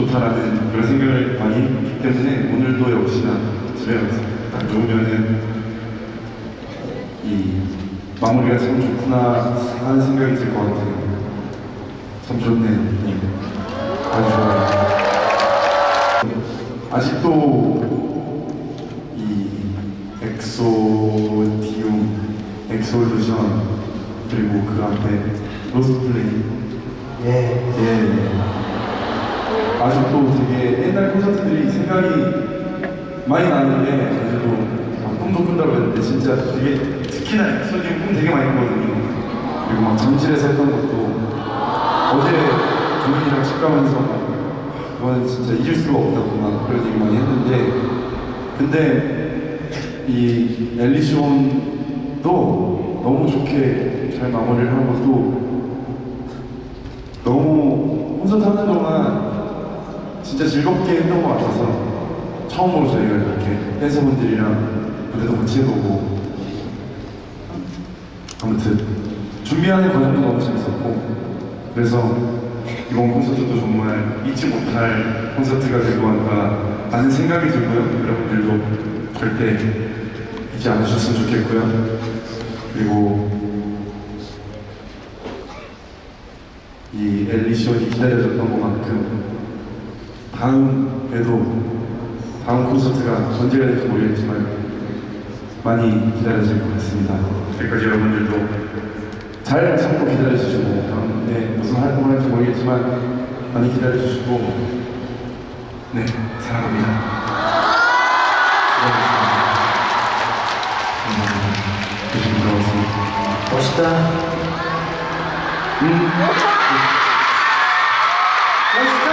좋다라는 그런 생각을 많이 했기 때문에 오늘도 역시나 집에 가서 딱 누우면은 이 마무리가 참 좋구나 하는 생각이 들 것 같아요. 참 좋네요. 예. 아주 좋아요. 아직도 이 엑소디움, 엑솔루션 그리고 그 앞에 로스플레이 예. 예. 아직도 되게 옛날 콘서트들이 생각이 많이 나는데 아직도 막 꿈도 꾼다고 했는데 진짜 되게 특히나 엑소디움 꿈 되게 많이 꿨거든요. 그리고 막 잠실에서 했던 것도 어제 조민이랑 집 가면서 그거는 진짜 잊을 수가 없다고 막 그런 얘기 많이 했는데 근데 이 엘리시온도 너무 좋게 잘 마무리를 하고 또 너무 콘서트 하는 동안 진짜 즐겁게 했던 것 같아서 처음으로 저희가 이렇게 댄서분들이랑 무대도 같이 해보고 아무튼 준비하는 과정도 너무 재밌었고 그래서 이번 콘서트도 정말 잊지 못할 콘서트가 될 것 같다 라는 생각이 들고요. 여러분들도 절대 잊지 않으셨으면 좋겠고요. 그리고 이 엘리시온이 기다려졌던 것만큼 다음에도 다음 콘서트가 언제가 될지 모르겠지만 많이 기다려질 것 같습니다. 여기까지 여러분들도 잘 참고 기다려주시고 다음에 무슨 활동을 할지 모르겠지만 많이 기다려주시고 네 사랑합니다. 수고하셨습니다. 감사합니다. 조심히 들어왔습니다. 멋있다. 음. 멋있다.